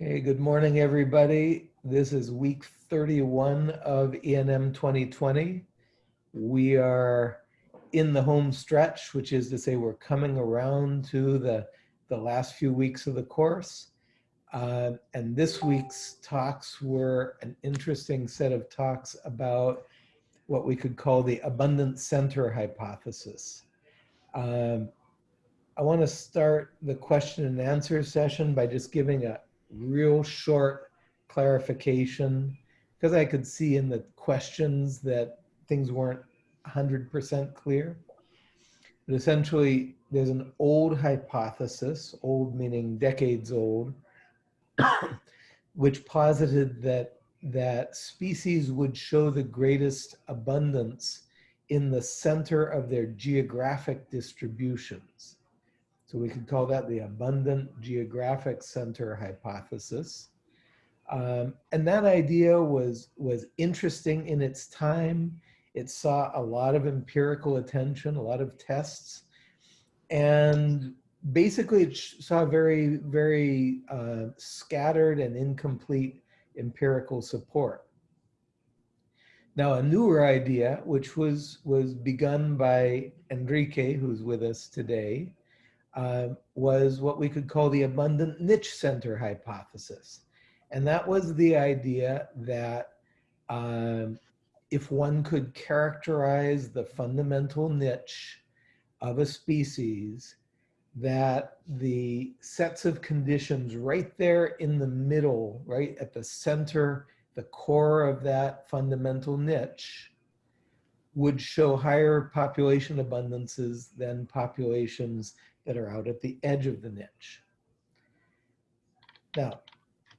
Okay, good morning, everybody. This is week 31 of ENM 2020. We are in the home stretch, which is to say we're coming around to the, the last few weeks of the course. Uh, and this week's talks were an interesting set of talks about what we could call the abundant center hypothesis. Um, I want to start the question and answer session by just giving a real short clarification because I could see in the questions that things weren't 100% clear. But essentially, there's an old hypothesis, old meaning decades old, which posited that that species would show the greatest abundance in the center of their geographic distributions. So we could call that the abundant geographic center hypothesis. Um, and that idea was, was interesting in its time. It saw a lot of empirical attention, a lot of tests, and basically it saw very, very uh, scattered and incomplete empirical support. Now, a newer idea, which was, was begun by Enrique, who's with us today, uh, was what we could call the abundant niche center hypothesis. And that was the idea that um, if one could characterize the fundamental niche of a species, that the sets of conditions right there in the middle, right at the center, the core of that fundamental niche, would show higher population abundances than populations that are out at the edge of the niche. Now,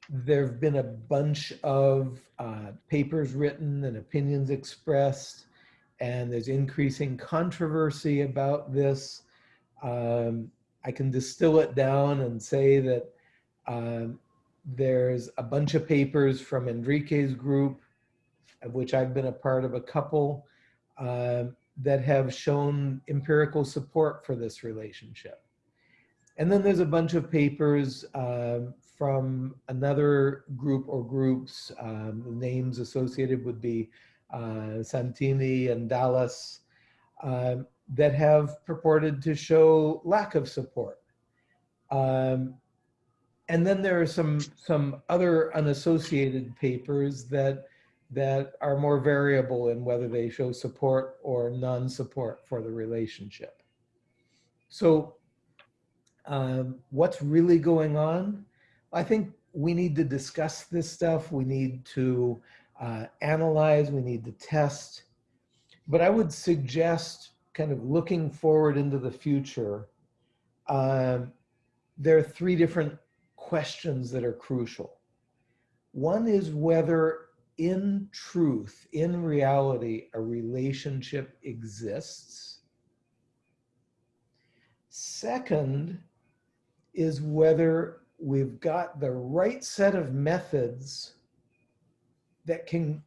there have been a bunch of uh, papers written and opinions expressed, and there's increasing controversy about this. Um, I can distill it down and say that um, there's a bunch of papers from Enrique's group, of which I've been a part of a couple, uh, that have shown empirical support for this relationship. And then there's a bunch of papers um, from another group or groups. Um, names associated would be uh, Santini and Dallas um, that have purported to show lack of support. Um, and then there are some, some other unassociated papers that that are more variable in whether they show support or non-support for the relationship. So um, what's really going on? I think we need to discuss this stuff. We need to uh, analyze, we need to test. But I would suggest kind of looking forward into the future, um, there are three different questions that are crucial. One is whether in truth, in reality, a relationship exists. Second is whether we've got the right set of methods that can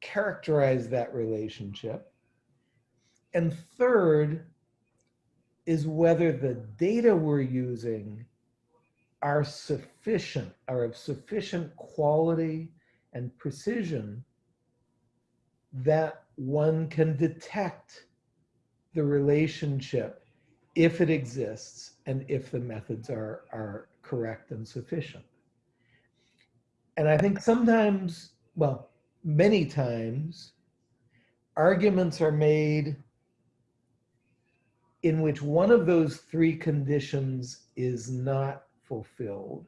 characterize that relationship. And third is whether the data we're using are sufficient, are of sufficient quality and precision that one can detect the relationship if it exists and if the methods are, are correct and sufficient. And I think sometimes, well, many times, arguments are made in which one of those three conditions is not fulfilled.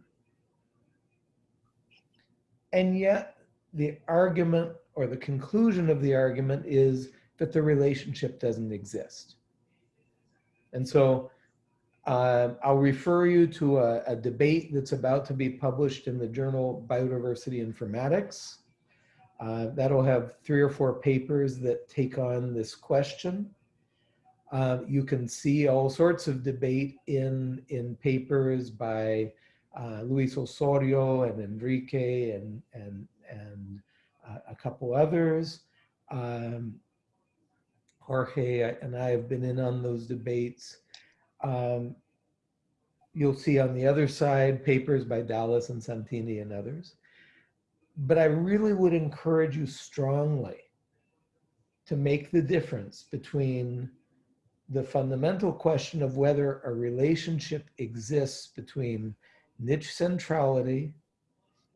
And yet the argument or the conclusion of the argument is that the relationship doesn't exist. And so uh, I'll refer you to a, a, debate that's about to be published in the journal Biodiversity Informatics. Uh, that'll have three or four papers that take on this question. Uh, you can see all sorts of debate in, in papers by uh, Luis Osorio and Enrique and, and, and uh, a couple others. Um, Jorge and I have been in on those debates. Um, you'll see on the other side papers by Dallas and Santini and others. But I really would encourage you strongly to make the difference between the fundamental question of whether a relationship exists between niche centrality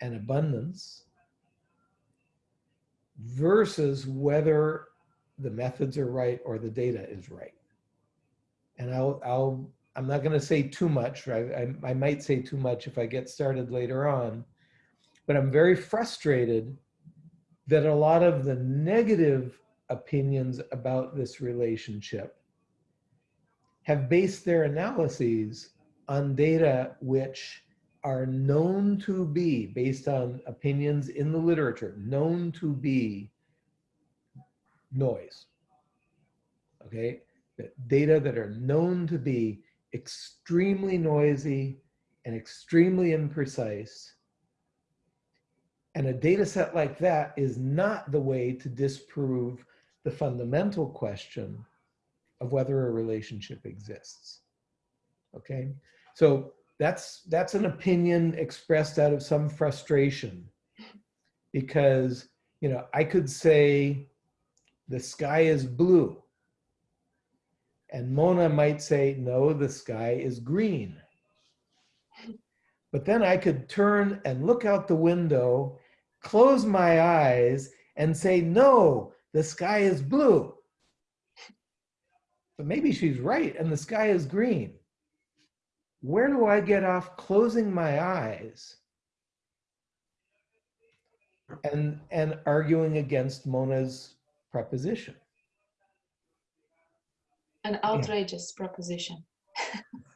and abundance versus whether the methods are right or the data is right. And I'll, I'll I'm not going to say too much, right? I, I might say too much if I get started later on, but I'm very frustrated that a lot of the negative opinions about this relationship have based their analyses on data which are known to be, based on opinions in the literature, known to be noise. Okay, data that are known to be extremely noisy and extremely imprecise. And a data set like that is not the way to disprove the fundamental question of whether a relationship exists. Okay, so that's that's an opinion expressed out of some frustration because you know I could say the sky is blue and Mona might say, no, the sky is green. But then I could turn and look out the window, close my eyes and say, no, the sky is blue. But maybe she's right and the sky is green. Where do I get off closing my eyes and, and arguing against Mona's proposition? An outrageous yeah. proposition.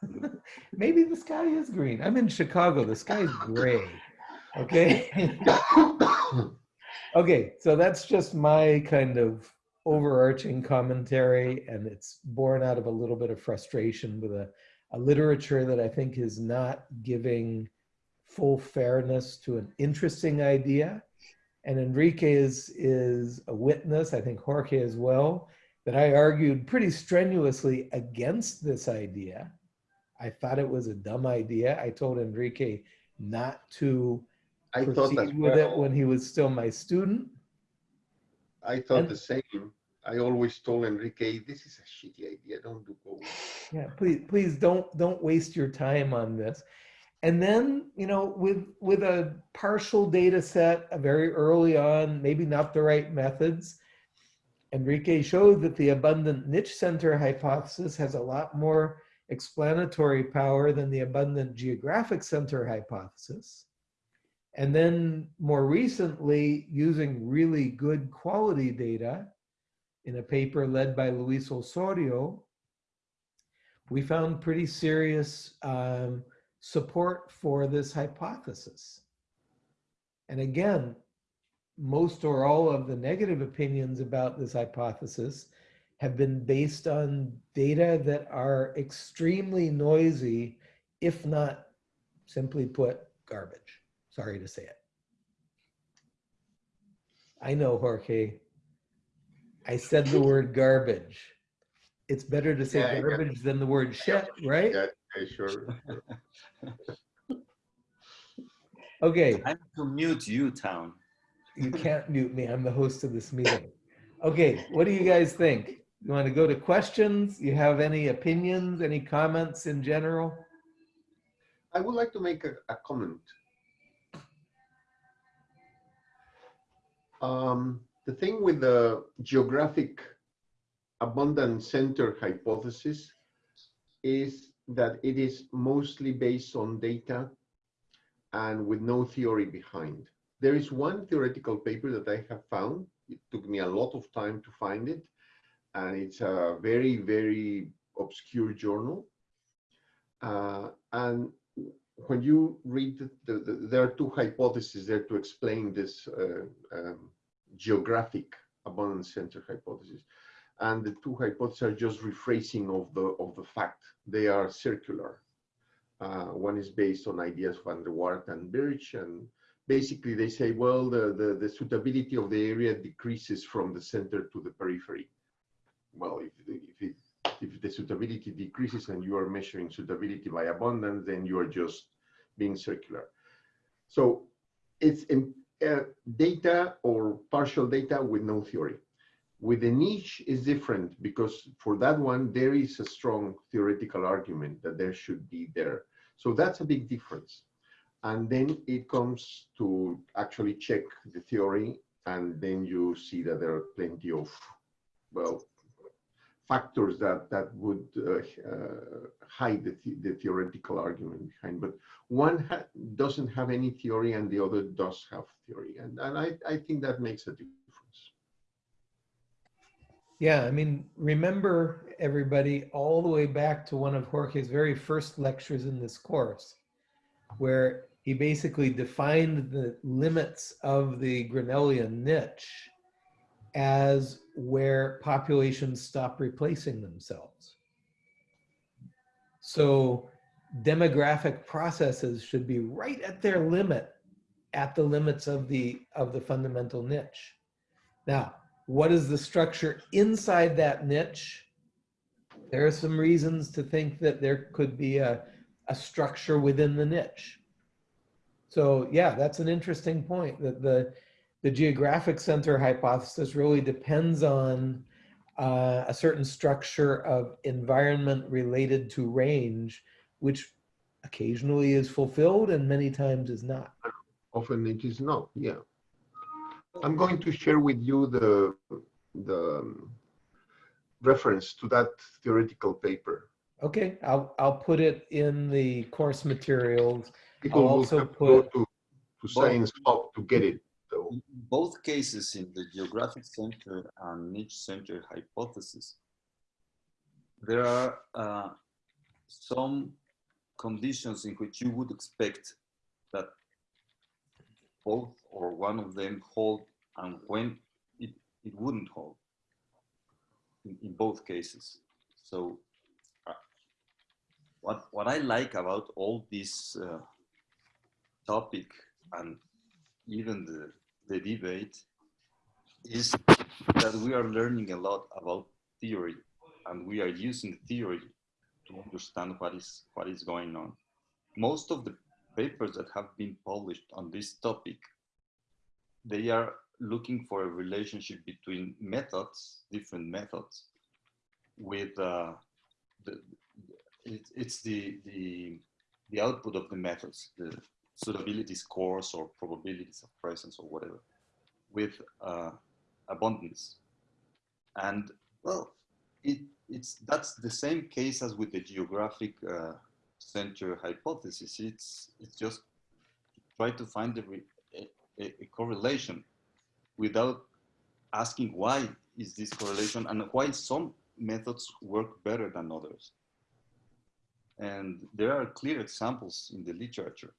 Maybe the sky is green. I'm in Chicago. The sky is gray. Okay. okay. So that's just my kind of overarching commentary, and it's born out of a little bit of frustration with a, a literature that I think is not giving full fairness to an interesting idea. And Enrique is, is a witness, I think Jorge as well, that I argued pretty strenuously against this idea. I thought it was a dumb idea. I told Enrique not to I proceed with well. it when he was still my student. I thought and, the same. I always told Enrique, "This is a shitty idea. Don't do go." Yeah, please, please don't don't waste your time on this. And then, you know, with with a partial data set, very early on, maybe not the right methods, Enrique showed that the abundant niche center hypothesis has a lot more explanatory power than the abundant geographic center hypothesis. And then more recently, using really good quality data in a paper led by Luis Osorio, we found pretty serious um, support for this hypothesis. And again, most or all of the negative opinions about this hypothesis have been based on data that are extremely noisy, if not simply put, garbage. Sorry to say it. I know, Jorge. I said the word garbage. It's better to say yeah, garbage than the word shit, right? Yeah, sure. okay. I'm to mute you, Town you can't mute me. I'm the host of this meeting. Okay, what do you guys think? You want to go to questions? You have any opinions, any comments in general? I would like to make a, a comment. Um, the thing with the geographic abundant center hypothesis is that it is mostly based on data and with no theory behind. There is one theoretical paper that I have found. It took me a lot of time to find it. And it's a very, very obscure journal. Uh, and when you read, the, the, the, there are two hypotheses there to explain this uh, um, geographic abundance center hypothesis. And the two hypotheses are just rephrasing of the, of the fact. They are circular. Uh, one is based on ideas of Andrewartha and Birch, and basically they say, well, the, the, the, suitability of the area decreases from the center to the periphery. Well, if, if, it, If the suitability decreases and you are measuring suitability by abundance, then you are just being circular. So it's uh, data or partial data with no theory. With the niche is different because for that one, there is a strong theoretical argument that there should be there. So that's a big difference. And then it comes to actually check the theory and then you see that there are plenty of, well, factors that that would uh, uh, hide the, the, the theoretical argument behind. But one ha doesn't have any theory and the other does have theory. And, and I, I think that makes a difference. Yeah, I mean, remember everybody all the way back to one of Jorge's very first lectures in this course, where he basically defined the limits of the Grinnellian niche as where populations stop replacing themselves. So demographic processes should be right at their limit, at the limits of the, of the fundamental niche. Now, what is the structure inside that niche? There are some reasons to think that there could be a, a structure within the niche. So yeah, that's an interesting point that the, the geographic center hypothesis really depends on uh, a certain structure of environment related to range, which occasionally is fulfilled and many times is not. Often it is not, yeah. I'm going to share with you the, the um, reference to that theoretical paper. Okay, I'll, I'll put it in the course materials. People I'll will also go put- to, to Science Hub to get it, both cases, in the geographic center and niche center hypothesis, there are uh, some conditions in which you would expect that both or one of them hold and when it, it wouldn't hold in, in both cases. So uh, what, what I like about all this uh, topic and even the, the debate is that we are learning a lot about theory and we are using theory to understand what is what is going on. Most of the papers that have been published on this topic, they are looking for a relationship between methods, different methods, with uh, the, it, it's the, the, the output of the methods, the suitability scores or probabilities of presence or whatever, with uh, abundance. And well, it, it's that's the same case as with the geographic uh, center hypothesis. It's it's just try to find a, a, a correlation without asking why is this correlation and why some methods work better than others. And there are clear examples in the literature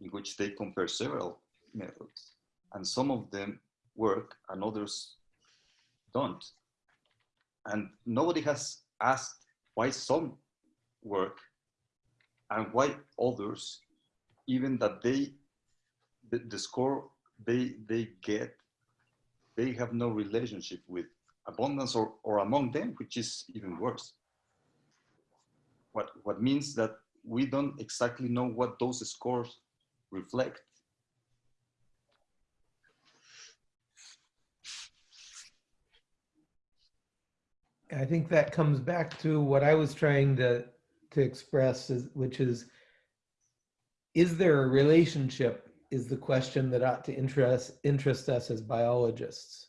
in which they compare several methods and some of them work and others don't. And nobody has asked why some work and why others, even that they, the, the score they, they get, they have no relationship with abundance or, or among them, which is even worse. What, what means that we don't exactly know what those scores reflect. I think that comes back to what I was trying to, to express, is, which is, is there a relationship is the question that ought to interest, interest us as biologists.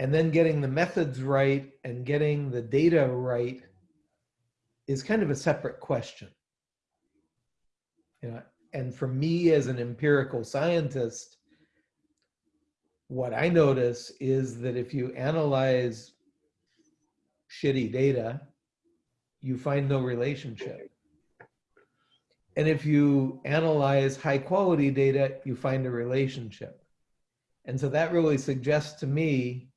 And then getting the methods right and getting the data right is kind of a separate question. You know, and for me as an empirical scientist, what I notice is that if you analyze shitty data, you find no relationship. And if you analyze high quality data, you find a relationship. And so that really suggests to me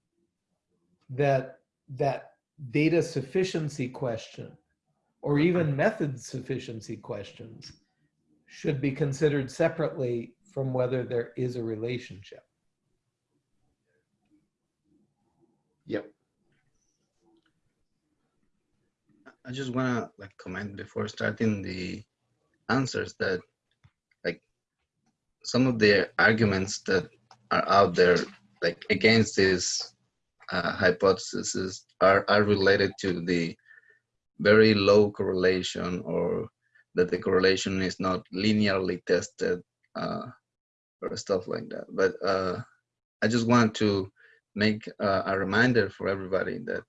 that that data sufficiency question or even method sufficiency questions should be considered separately from whether there is a relationship. Yep. I just wanna like comment before starting the answers that like some of the arguments that are out there like against this uh, hypothesis are, are related to the very low correlation or that the correlation is not linearly tested uh, or stuff like that. But uh, I just want to make uh, a reminder for everybody that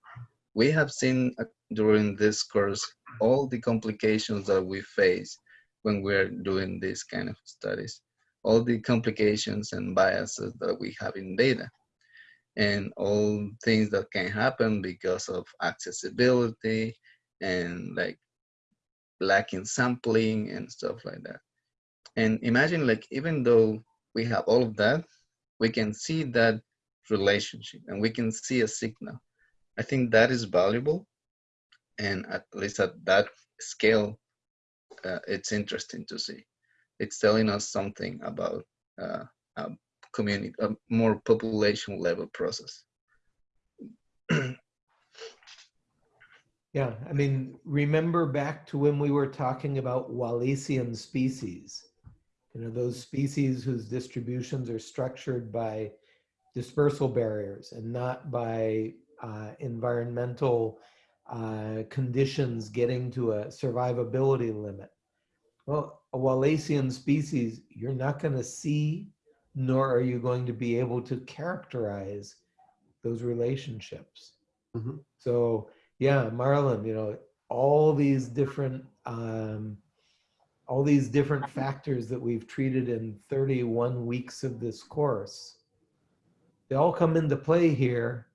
we have seen uh, during this course all the complications that we face when we're doing these kind of studies, all the complications and biases that we have in data and all things that can happen because of accessibility and like lacking sampling and stuff like that. And imagine like, even though we have all of that, we can see that relationship and we can see a signal. I think that is valuable. And at least at that scale, uh, it's interesting to see. It's telling us something about uh, a community, a more population level process. Yeah, I mean, remember back to when we were talking about Wallacean species. You know, those species whose distributions are structured by dispersal barriers and not by uh, environmental uh, conditions getting to a survivability limit. Well, a Wallacean species, you're not going to see, nor are you going to be able to characterize those relationships. Mhm. So, yeah, Marlon, you know, all these different, um, all these different factors that we've treated in 31 weeks of this course, they all come into play here,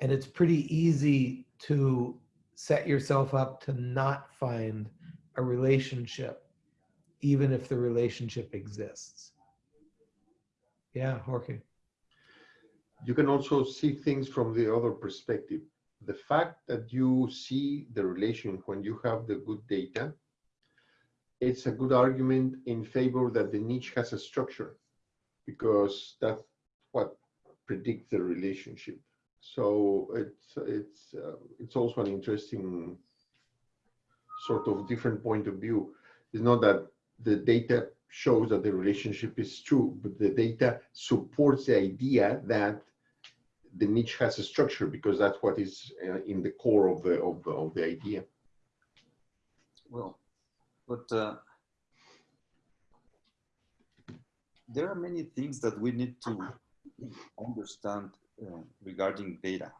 and it's pretty easy to set yourself up to not find a relationship, even if the relationship exists. Yeah, Jorge. you can also see things from the other perspective. The fact that you see the relation when you have the good data, it's a good argument in favor that the niche has a structure because that's what predicts the relationship. So it's it's uh, it's also an interesting sort of different point of view. It's not that the data shows that the relationship is true, but the data supports the idea that the niche has a structure because that's what is uh, in the core of the of the, of the idea. Well, but uh, there are many things that we need to understand uh, regarding data,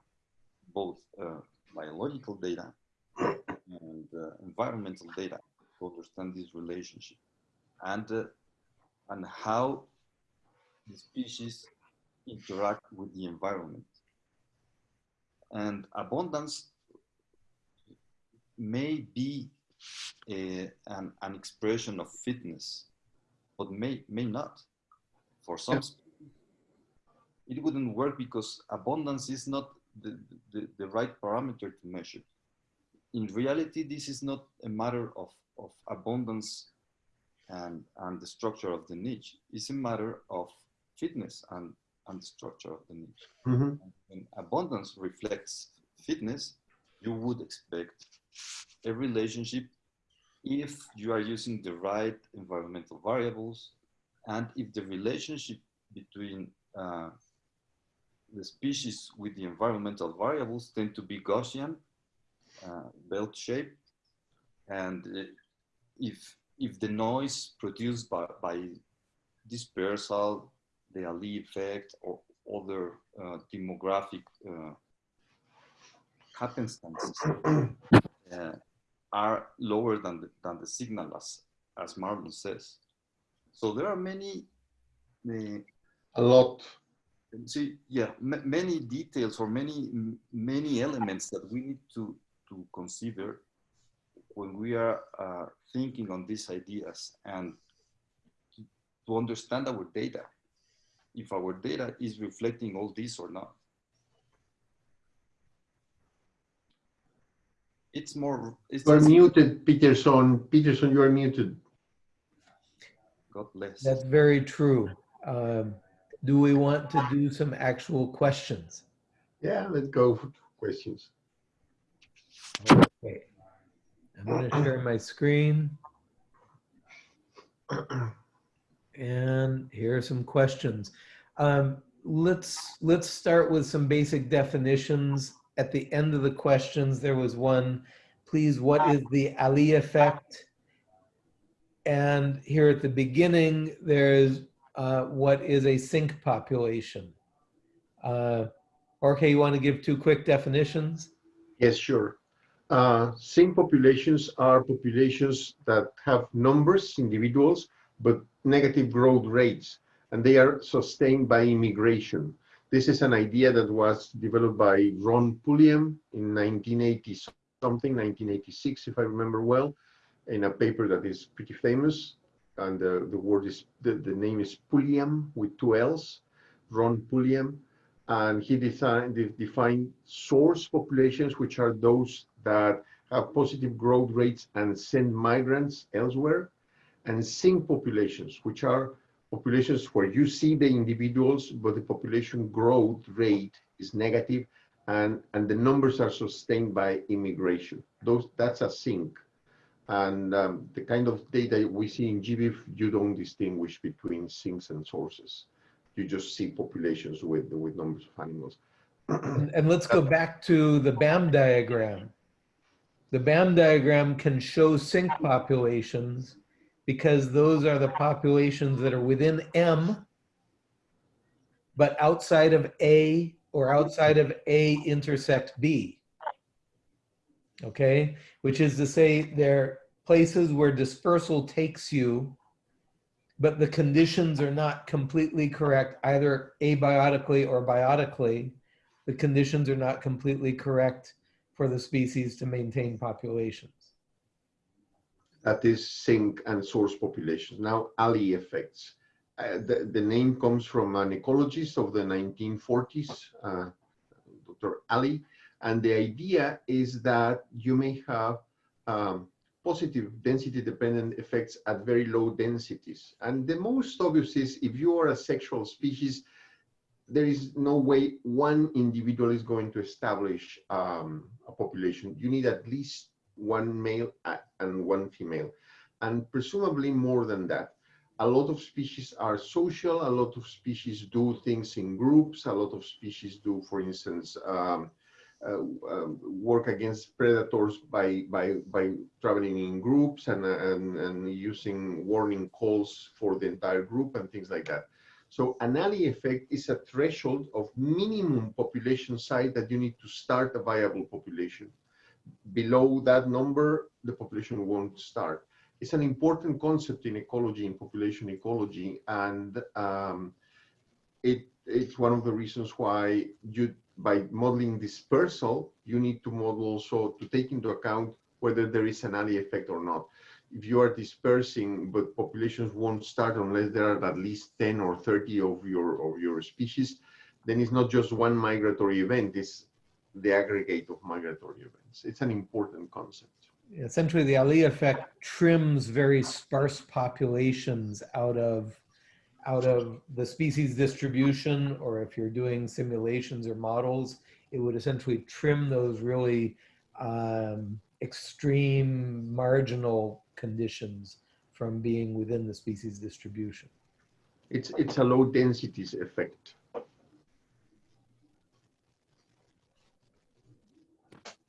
both uh, biological data and uh, environmental data to understand this relationship and uh, and how the species interact with the environment. And abundance may be a, an, an expression of fitness, but may, may not. For some, Yeah. it wouldn't work because abundance is not the, the, the right parameter to measure. In reality, this is not a matter of, of abundance and, and the structure of the niche. It's a matter of fitness and, and the structure of the niche. When abundance reflects fitness, you would expect a relationship if you are using the right environmental variables and if the relationship between uh, the species with the environmental variables tend to be Gaussian, uh, belt shaped, and uh, if if the noise produced by, by dispersal, the Allee effect, or other uh, demographic uh, happenstances uh, are lower than the, than the signal as, as Marlon says. So there are many, many A lot. see, yeah, many details or many many elements that we need to to consider when we are uh, thinking on these ideas and to, to understand our data, if our data is reflecting all this or not. It's more. It's, You are muted, Peterson. Peterson, you are muted. God bless. That's very true. Um, do we want to do some actual questions? Yeah, let's go for questions. Okay. I'm going to share my screen. And here are some questions. Um, let's let's start with some basic definitions. At the end of the questions, there was one. Please, what is the Allee effect? And here at the beginning, there's uh, what is a sink population? Uh, Jorge, you want to give two quick definitions? Yes, sure. Uh, sink populations are populations that have numbers, individuals, but negative growth rates, and they are sustained by immigration. This is an idea that was developed by Ron Pulliam in 1980 something, 1986, if I remember well, in a paper that is pretty famous. And the, the word is, the, the name is Pulliam with two L's, Ron Pulliam. And he designed, de- defined source populations, which are those that have positive growth rates and send migrants elsewhere, and sink populations, which are populations where you see the individuals, but the population growth rate is negative, and and the numbers are sustained by immigration. Those that's a sink, and um, the kind of data we see in GBIF, you don't distinguish between sinks and sources. You just see populations with with numbers of animals. And, and let's go back to the BAM diagram. The BAM diagram can show sink populations because those are the populations that are within M, but outside of A or outside of A intersect B. Okay, which is to say they're places where dispersal takes you, but the conditions are not completely correct, either abiotically or biotically the conditions are not completely correct for the species to maintain populations. That is sink and source populations. Now, Allee effects. Uh, the, the name comes from an ecologist of the 1940s, uh, Dr. Allee, and the idea is that you may have um, positive density-dependent effects at very low densities. And the most obvious is if you are a sexual species, there is no way one individual is going to establish um, a population. You need at least one male and one female, and presumably more than that. A lot of species are social, a lot of species do things in groups, a lot of species do, for instance, um, uh, um, work against predators by, by, by traveling in groups and, and, and using warning calls for the entire group and things like that. So an Allee effect is a threshold of minimum population size that you need to start a viable population below that number, the population won't start. It's an important concept in ecology, in population ecology, and um, it, it's one of the reasons why you, by modeling dispersal, you need to model also to take into account whether there is an Allee effect or not. If you are dispersing, but populations won't start unless there are at least 10 or 30 of your of your species, then it's not just one migratory event, it's the aggregate of migratory events. It's an important concept. Essentially, the Allee effect trims very sparse populations out of out of the species distribution, or if you're doing simulations or models, it would essentially trim those really um, extreme marginal conditions from being within the species distribution. It's it's a low densities effect.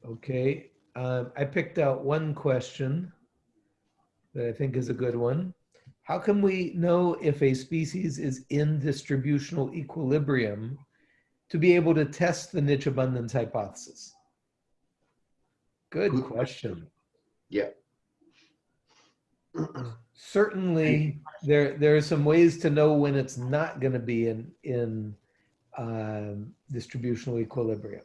Okay, um, I picked out one question that I think is a good one. How can we know if a species is in distributional equilibrium to be able to test the niche abundance hypothesis? Good Good question. Yeah. Certainly, there there are some ways to know when it's not going to be in in um, distributional equilibrium.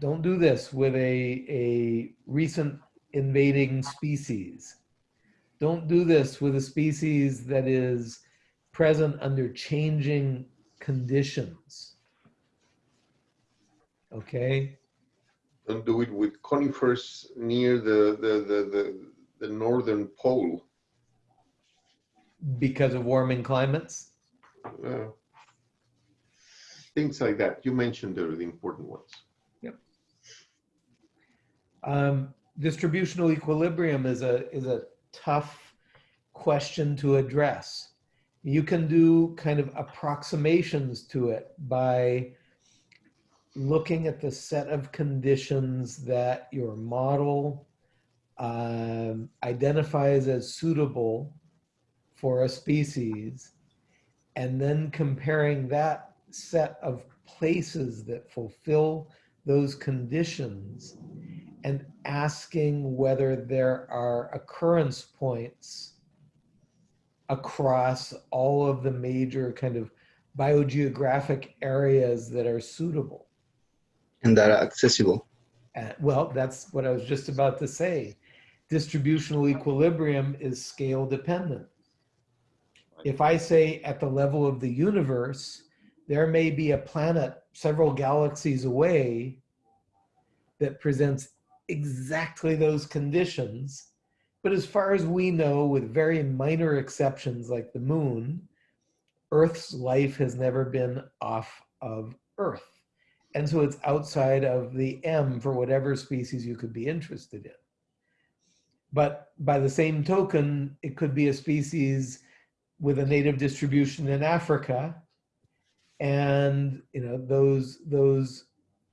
Don't do this with a a recent invading species. Don't do this with a species that is present under changing conditions. Okay. Don't do it with conifers near the the the the, the northern pole. Because of warming climates. Uh, things like that. You mentioned the, the important ones. Um, distributional equilibrium is a is a tough question to address. You can do kind of approximations to it by looking at the set of conditions that your model um, identifies as suitable for a species, and then comparing that set of places that fulfill those conditions and asking whether there are occurrence points across all of the major kind of biogeographic areas that are suitable. And that are accessible. Uh, well, that's what I was just about to say. Distributional equilibrium is scale dependent. If I say at the level of the universe, there may be a planet several galaxies away that presents exactly those conditions. But as far as we know, with very minor exceptions like the moon, Earth's life has never been off of Earth. And so it's outside of the M for whatever species you could be interested in. But by the same token, it could be a species with a native distribution in Africa. And you know, those, those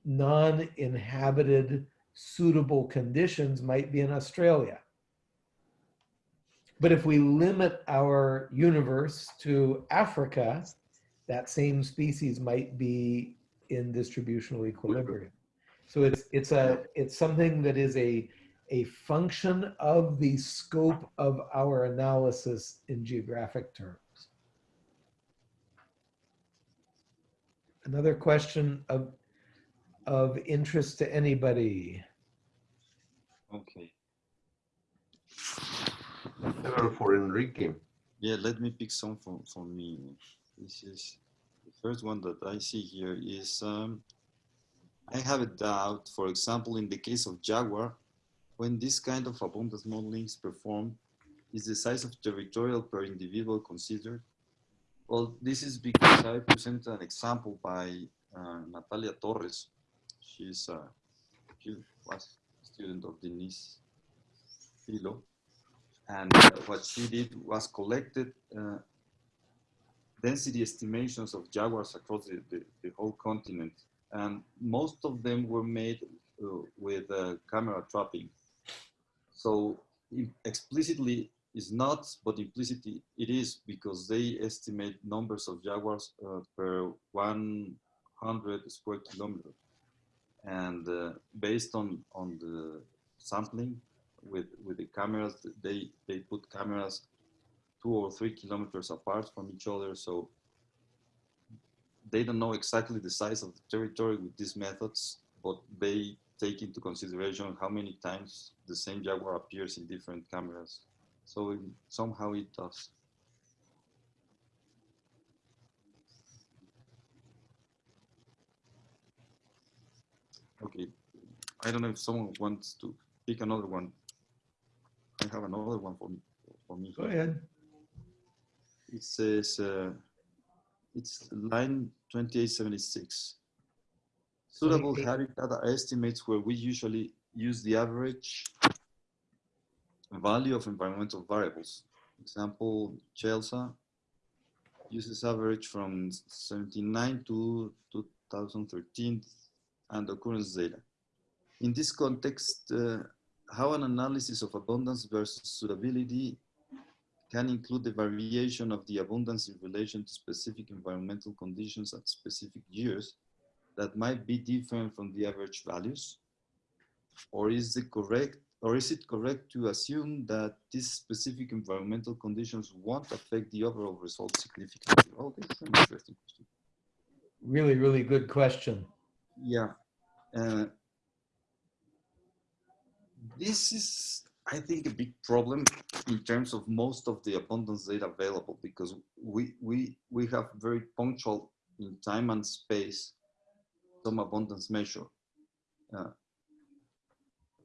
non-inhabited suitable conditions might be in Australia. But if we limit our universe to Africa, that same species might be in distributional equilibrium. So it's it's a it's something that is a a function of the scope of our analysis in geographic terms. Another question of of interest to anybody. Okay. Several for Enrique. Yeah, let me pick some for, for me. This is the first one that I see here is um, I have a doubt, for example, in the case of Jaguar, when this kind of abundance modeling is performed, is the size of territorial per individual considered? Well, this is because I presented an example by uh, Natalia Torres. She's uh, she was a student of Denise Filo. And uh, what she did was collected uh, density estimations of jaguars across the, the, the, whole continent. And most of them were made uh, with uh, camera trapping. So explicitly is not, but implicitly it is because they estimate numbers of jaguars uh, per 100 square kilometers. And uh, based on, on the sampling, with with the cameras they they put cameras two or three kilometers apart from each other. So they don't know exactly the size of the territory with these methods but they take into consideration how many times the same jaguar appears in different cameras. So it, somehow it does okay i don't know if someone wants to pick another one I have another one for me. For me. Go ahead. It says, uh, it's line 2876. Suitable habitat estimates where we usually use the average value of environmental variables. Example, CHELSA uses average from 79 to 2013 and occurrence data. In this context, uh, how an analysis of abundance versus suitability can include the variation of the abundance in relation to specific environmental conditions at specific years that might be different from the average values? Or is it correct, or is it correct to assume that these specific environmental conditions won't affect the overall result significantly? Oh, this is an interesting question. Really, really good question. Yeah. Uh, this is, I think, a big problem in terms of most of the abundance data available because we, we, we have very punctual in time and space some abundance measure. Uh,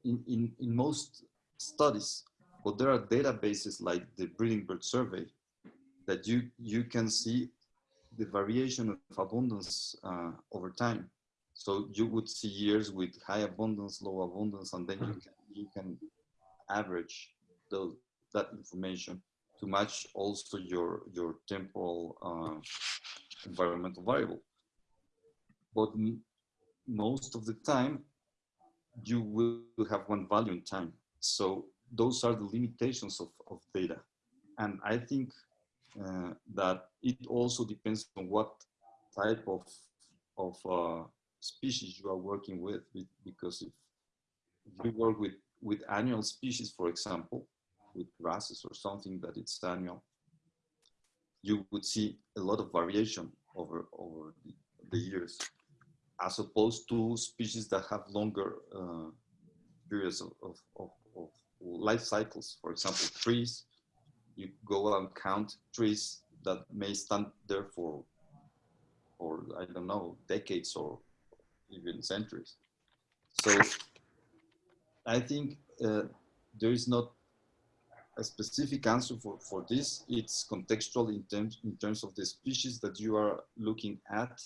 in, in, in most studies, but there are databases like the breeding bird survey that you, you can see the variation of abundance uh, over time. So you would see years with high abundance, low abundance, and then you can, you can average the, that information to match also your, your temporal uh, environmental variable. But most of the time, you will have one value in time. So those are the limitations of, of data. And I think uh, that it also depends on what type of, of uh, species you are working with, because if, you work with, with annual species, for example, with grasses or something that it's annual, you would see a lot of variation over, over the, the years, as opposed to species that have longer uh, periods of, of, of, of life cycles. For example, trees, you go and count trees that may stand there for, for I don't know, decades or even centuries. So I think uh, there is not a specific answer for, for this. It's contextual in terms, in terms of the species that you are looking at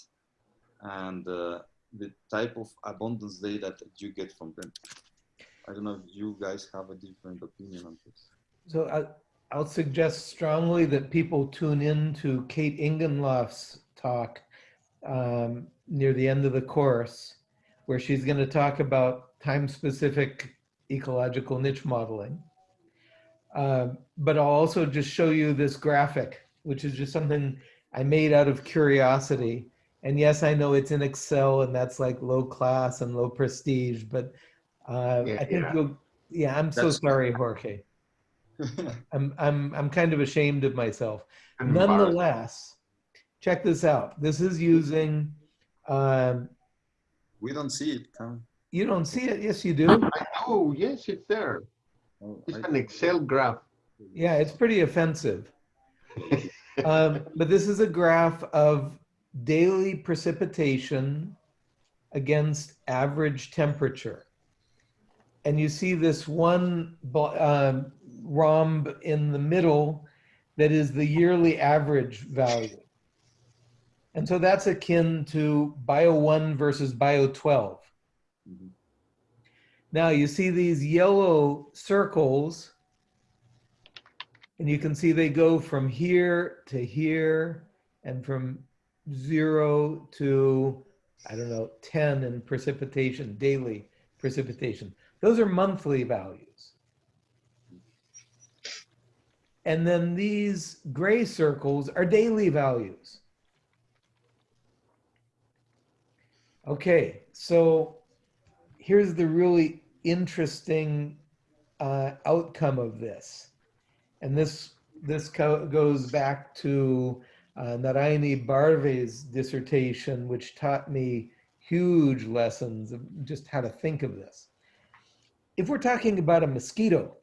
and uh, the type of abundance data that you get from them. I don't know if you guys have a different opinion on this. So I, I'll suggest strongly that people tune in to Kate Ingenloff's talk um, near the end of the course, where she's going to talk about time-specific ecological niche modeling. Um, but I'll also just show you this graphic, which is just something I made out of curiosity. And yes, I know it's in Excel and that's like low class and low prestige, but uh, Yeah, I think yeah. you'll, yeah, I'm so sorry, Jorge. I'm, I'm, I'm kind of ashamed of myself. I'm. Nonetheless, check this out. This is using, um, we don't see it, Tom. you don't see it. Yes, you do. I know, yes, it's there. Oh, It's I- an Excel graph. Yeah, it's pretty offensive. Um, but this is a graph of daily precipitation against average temperature. And you see this one bo- um, rhomb in the middle that is the yearly average value. And so that's akin to bio 1 versus bio 12. Mhm. Now you see these yellow circles, and you can see they go from here to here and from zero to, I don't know, 10 in precipitation, daily precipitation. Those are monthly values. And then these gray circles are daily values. Okay, so here's the really interesting uh, outcome of this. And this, this goes back to uh, Barve's dissertation, which taught me huge lessons of just how to think of this. If we're talking about a mosquito,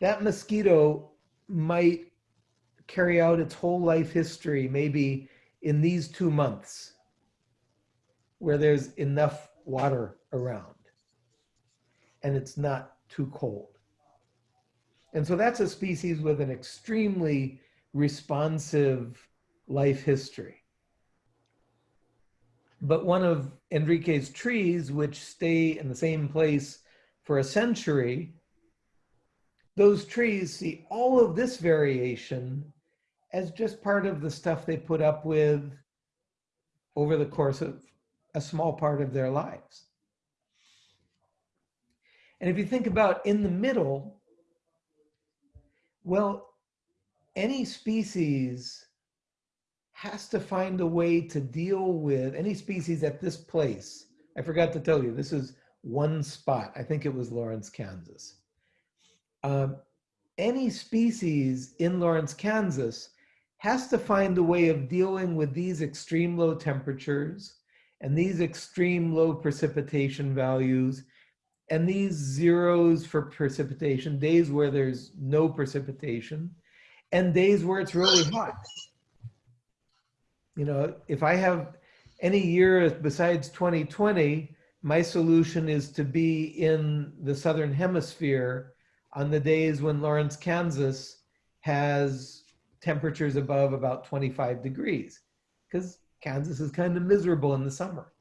that mosquito might carry out its whole life history maybe in these two months where there's enough water around and it's not too cold. And so that's a species with an extremely responsive life history. But one of Enrique's trees, which stay in the same place for a century, those trees see all of this variation as just part of the stuff they put up with over the course of a small part of their lives. And if you think about in the middle, well, any species has to find a way to deal with any species at this place. I forgot to tell you, this is one spot. I think it was Lawrence, Kansas. Um, any species in Lawrence, Kansas has to find a way of dealing with these extreme low temperatures and these extreme low precipitation values and these zeros for precipitation, days where there's no precipitation, and days where it's really hot. You know, if I have any year besides 2020, my solution is to be in the southern hemisphere on the days when Lawrence, Kansas has temperatures above about 25 degrees. Because Kansas is kind of miserable in the summer.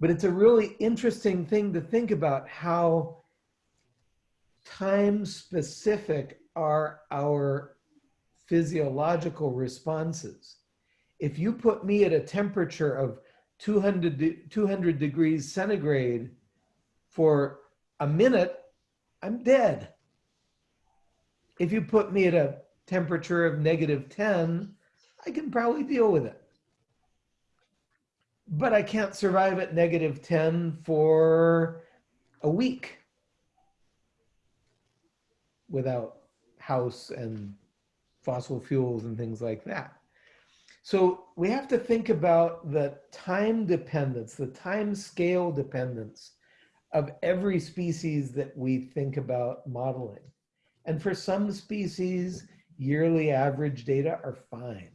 But it's a really interesting thing to think about how time specific are our physiological responses. If you put me at a temperature of 200, de- 200 degrees centigrade for a minute, I'm dead. If you put me at a temperature of negative 10, I can probably deal with it. But I can't survive at negative 10 for a week without house and fossil fuels and things like that. So we have to think about the time dependence, the time scale dependence of every species that we think about modeling. And for some species, yearly average data are fine.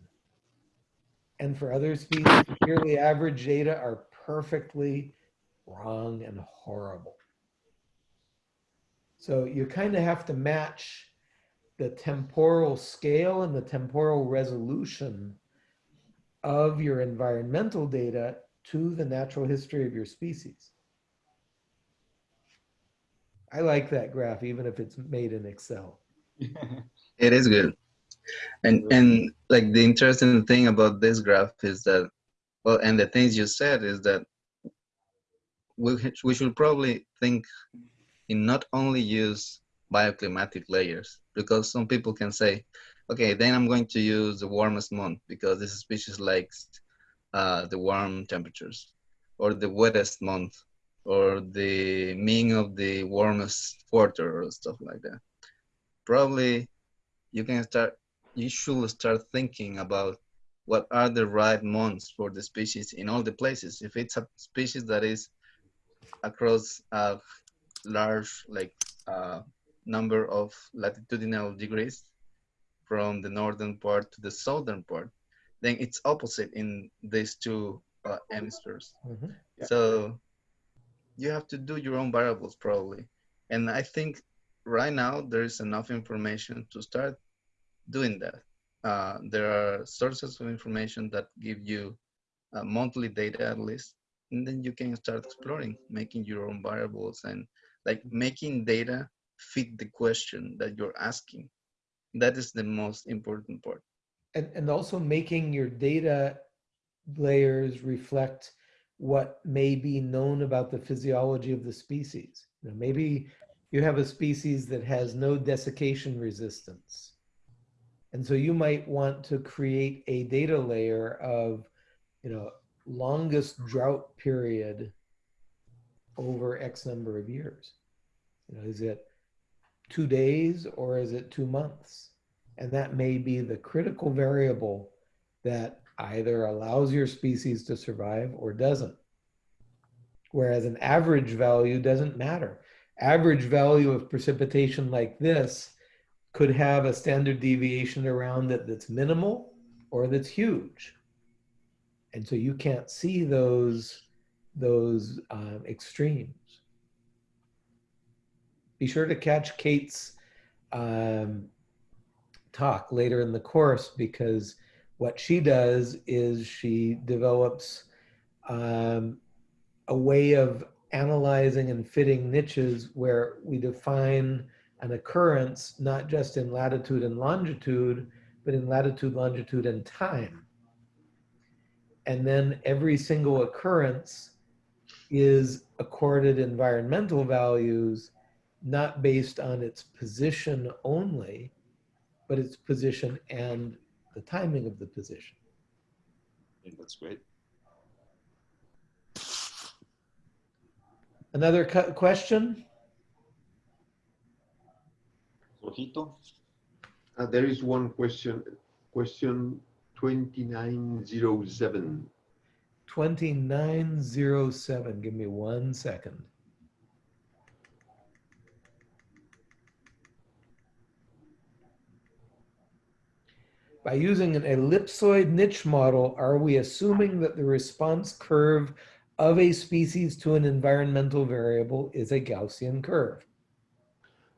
And for other species, yearly average data are perfectly wrong and horrible. So you kind of have to match the temporal scale and the temporal resolution of your environmental data to the natural history of your species. I like that graph, even if it's made in Excel. It is good. And Yeah. and like the interesting thing about this graph is that well and the things you said is that we we should probably think in not only use bioclimatic layers because some people can say okay then i'm going to use the warmest month because this species likes uh, the warm temperatures or the wettest month or the mean of the warmest quarter or stuff like that probably you can start you should start thinking about what are the right months for the species in all the places if it's a species that is across a large like uh, number of latitudinal degrees from the northern part to the southern part then it's opposite in these two uh, hemispheres Mhm. Yeah. so you have to do your own variables probably and i think right now there is enough information to start doing that. Uh, there are sources of information that give you uh, monthly data at least and then you can start exploring making your own variables and like making data fit the question that you're asking. That is the most important part. And, and also making your data layers reflect what may be known about the physiology of the species. Maybe you have a species that has no desiccation resistance. And so you might want to create a data layer of, you know, longest mm-hmm. drought period over X number of years. You know, is it two days or is it two months? And that may be the critical variable that either allows your species to survive or doesn't. Whereas an average value doesn't matter. Average value of precipitation like this could have a standard deviation around it that's minimal or that's huge. And so you can't see those, those um, extremes. Be sure to catch Kate's um, talk later in the course because what she does is she develops um, a way of analyzing and fitting niches where we define an occurrence not just in latitude and longitude, but in latitude, longitude, and time. And then every single occurrence is accorded environmental values, not based on its position only, but its position and the timing of the position. That's great. Another cu- question? Rojito? Uh, there is one question, question 2907. 2907. Give me one second. By using an ellipsoid niche model, are we assuming that the response curve of a species to an environmental variable is a Gaussian curve?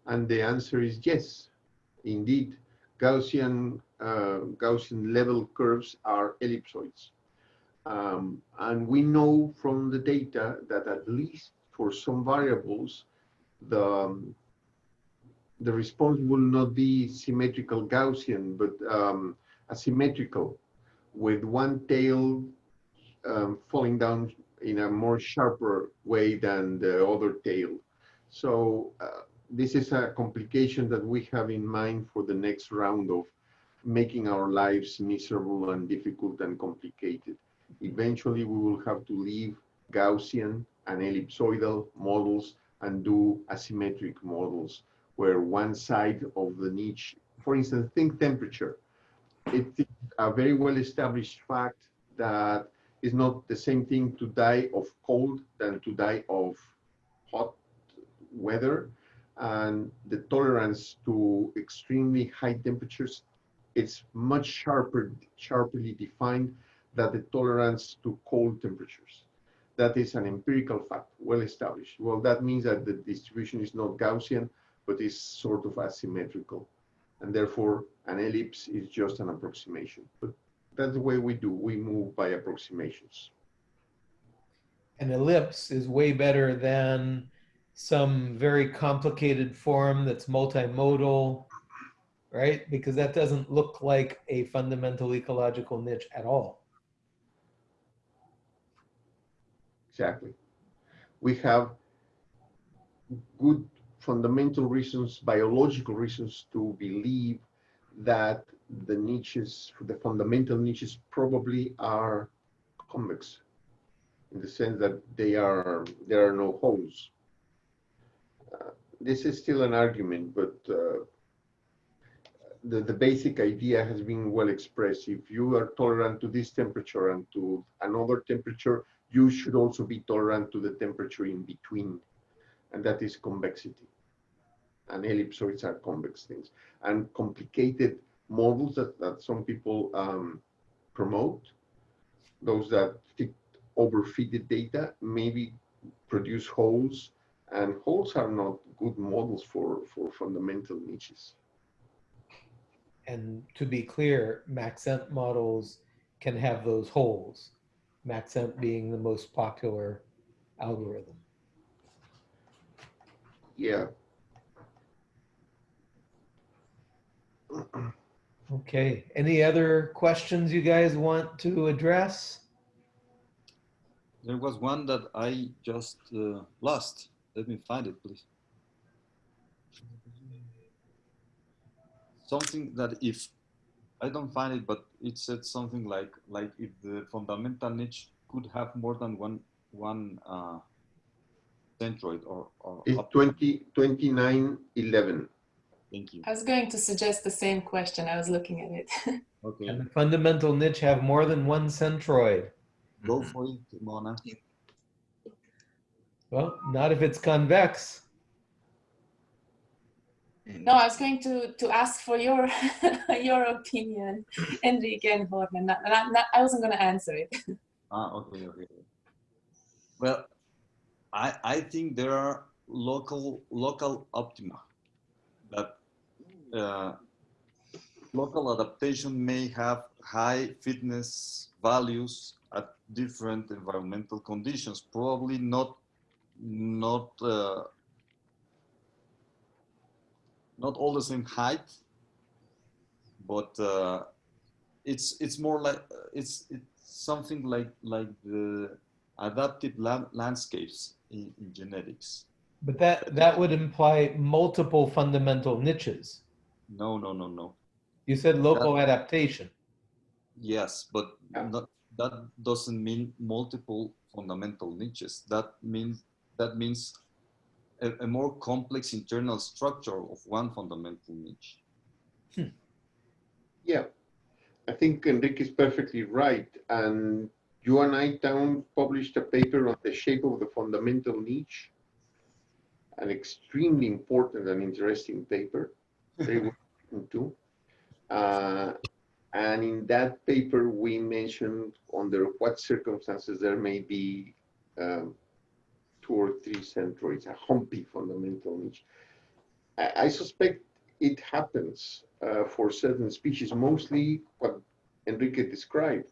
And the answer is yes, indeed. Gaussian, uh, Gaussian level curves are ellipsoids. Um, and we know from the data that at least for some variables, the, um, the response will not be symmetrical Gaussian, but um, asymmetrical, with one tail um, falling down in a more sharper way than the other tail. So uh, this is a complication that we have in mind for the next round of making our lives miserable and difficult and complicated. Eventually, we will have to leave Gaussian and ellipsoidal models and do asymmetric models where one side of the niche, for instance, think temperature. It's a very well established fact that it's not the same thing to die of cold than to die of hot weather. And the tolerance to extremely high temperatures, it's much sharper, sharply defined than the tolerance to cold temperatures. That is an empirical fact, well established. Well, that means that the distribution is not Gaussian, but is sort of asymmetrical. And therefore, an ellipse is just an approximation. But that's the way we do. We move by approximations. An ellipse is way better than some very complicated form that's multimodal, right? Because that doesn't look like a fundamental ecological niche at all. Exactly. We have good fundamental reasons, biological reasons to believe that the niches, the fundamental niches probably are convex in the sense that they are, there are no holes. Uh, this is still an argument, but uh, the, the basic idea has been well expressed. If you are tolerant to this temperature and to another temperature, you should also be tolerant to the temperature in between, and that is convexity. And ellipsoids are convex things. And complicated models that, that some people um, promote, those that fit overfitted data, maybe produce holes, and holes are not good models for, for fundamental niches. And to be clear, Maxent models can have those holes. Maxent being the most popular algorithm. Yeah. Okay, any other questions you guys want to address? There was one that I just uh, lost. Let me find it, please. Something that if I don't find it, but it said something like like if the fundamental niche could have more than one one uh, centroid or or It's up- 20, 29, 11. Thank you. I was going to suggest the same question. I was looking at it. Okay, Can the fundamental niche have more than one centroid? go for it, Mona. Well, not if it's convex. No, I was going to, to ask for your your opinion, Enrique and Jorge. Not, not, not, I wasn't going to answer it. Ah, okay, okay. Well, I I think there are local local optima that uh, local adaptation may have high fitness values at different environmental conditions. Probably not not uh, not all the same height, but uh, it's it's more like it's it's something like like the adaptive la landscapes in, in genetics. But that, that would imply multiple fundamental niches. No, no, no, no. You said local adaptation. Yes, but Yeah. not, that doesn't mean multiple fundamental niches. That means that means a, a more complex internal structure of one fundamental niche. Hmm. Yeah, I think Enrique is perfectly right. And you and I Town published a paper on the shape of the fundamental niche. An extremely important and interesting paper, written too. Uh, and in that paper, we mentioned under what circumstances there may be um, two or three centroids, a humpy fundamental niche. I, I suspect it happens uh, for certain species, mostly what Enrique described.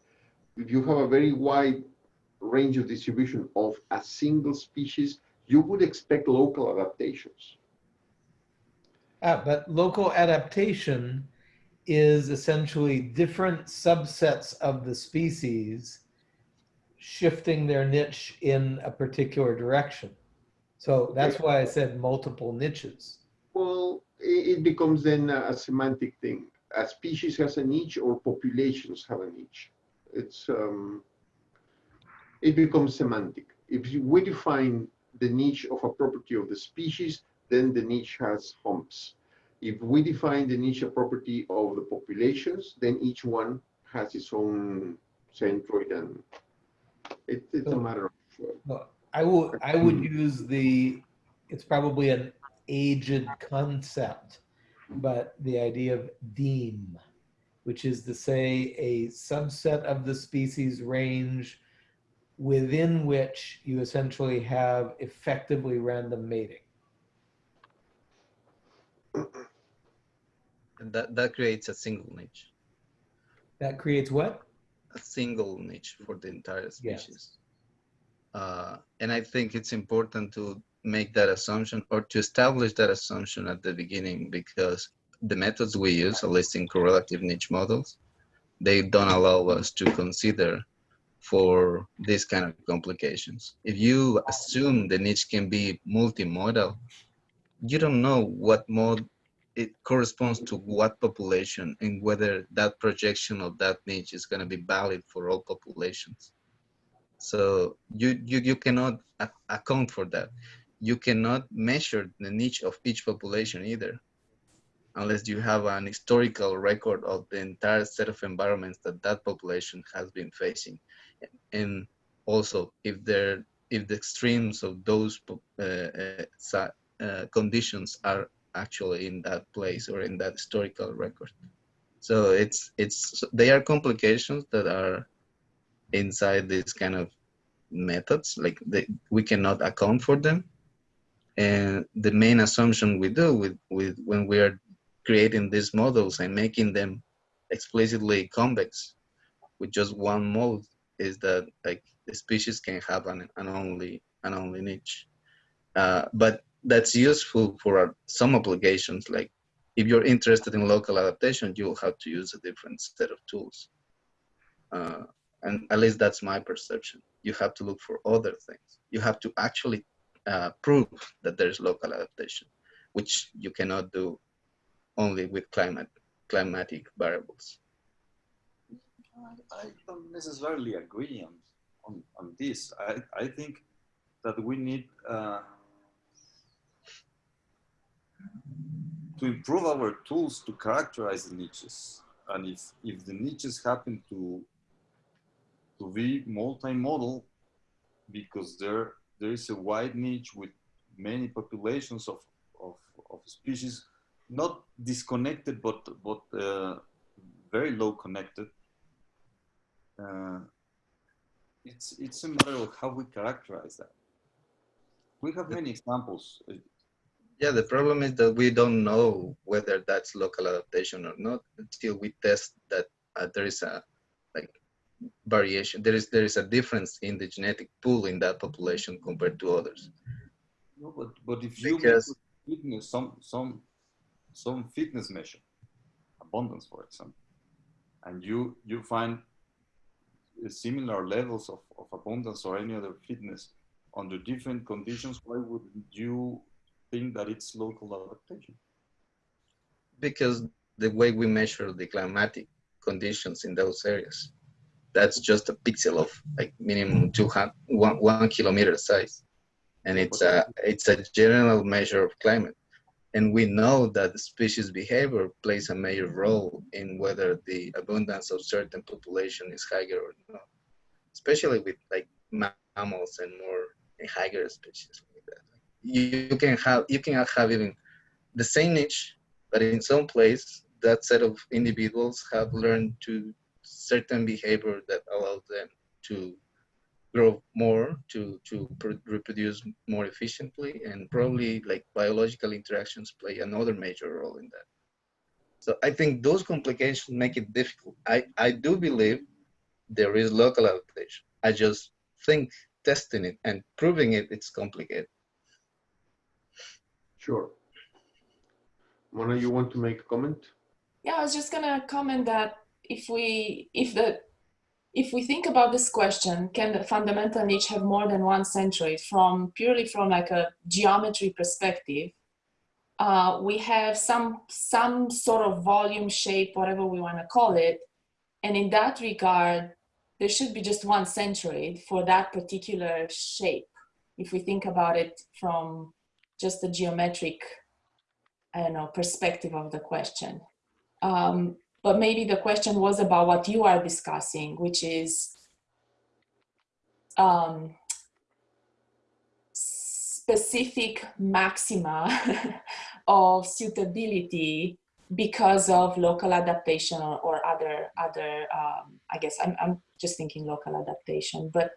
if you have a very wide range of distribution of a single species, you would expect local adaptations. Ah, but local adaptation is essentially different subsets of the species shifting their niche in a particular direction. So that's why I said multiple niches. Well, it, becomes then a, a semantic thing. A species has a niche or populations have a niche. It's, um, it becomes semantic. If we define the niche of a property of the species, then the niche has humps. If we define the niche property of the populations, then each one has its own centroid and it, it's a matter of, uh, Well, I will, I would use the, it's probably an aged concept, but the idea of deme, which is to say a subset of the species range within which you essentially have effectively random mating. And that, that creates a single niche, That creates what? a single niche for the entire Yes. species. Uh, and I think it's important to make that assumption or to establish that assumption at the beginning because the methods we use, at least in correlative niche models, they don't allow us to consider for these kind of complications. If you assume the niche can be multimodal, you don't know what mode it corresponds to what population and whether that projection of that niche is going to be valid for all populations. So you, you, you cannot account for that. You cannot measure the niche of each population either, unless you have an historical record of the entire set of environments that that population has been facing. And also if there, if the extremes of those uh, uh, uh, conditions are actually in that place or in that historical record. So it's it's they are complications that are inside these kind of methods. Like they, we cannot account for them, and the main assumption we do with with when we are creating these models and making them explicitly convex with just one mode is that like the species can have an, an only an only niche. Uh, but that's useful for some applications. Like if you're interested in local adaptation, you'll have to use a different set of tools. Uh, and at least that's my perception. You have to look for other things. You have to actually uh, prove that there's local adaptation, which you cannot do only with climate climatic variables. I, I don't necessarily agree on, on, on this. I, I think that we need uh, to improve our tools to characterize the niches. And if, if the niches happen to, to be multimodal, because there, there is a wide niche with many populations of, of, of species, not disconnected, but, but uh, very low connected, uh, it's it's a matter of how we characterize that. We have many examples. Yeah, the problem is that we don't know whether that's local adaptation or not until we test that uh, there is a like variation. There is there is a difference in the genetic pool in that population compared to others. No, but but if you Because- measure fitness, some some some fitness measure, abundance, for example, and you you find similar levels of, of abundance or any other fitness under different conditions, why would you think that it's local adaptation? because the way we measure the climatic conditions in those areas, that's just a pixel of like minimum two hundred one one kilometer size, and it's a it's a general measure of climate. And we know that species behavior plays a major role in whether the abundance of certain population is higher or not, especially with like mammals and more higher species. You, can have you can have even the same niche but in some place that set of individuals have learned to certain behavior that allows them to grow more to to pr- reproduce more efficiently and probably like biological interactions play another major role in that so i think those complications make it difficult i i do believe there is local adaptation. I just think testing it and proving it, it's complicated. Sure. Mona, you want to make a comment? Yeah, I was just gonna comment that if we if the if we think about this question, can the fundamental niche have more than one centroid from purely from like a geometry perspective? Uh, we have some some sort of volume shape, whatever we want to call it, and in that regard, there should be just one centroid for that particular shape. If we think about it from just the geometric, I don't know, perspective of the question. Um, but maybe the question was about what you are discussing, which is um, specific maxima of suitability because of local adaptation or, or other other um, I guess I'm, I'm just thinking local adaptation but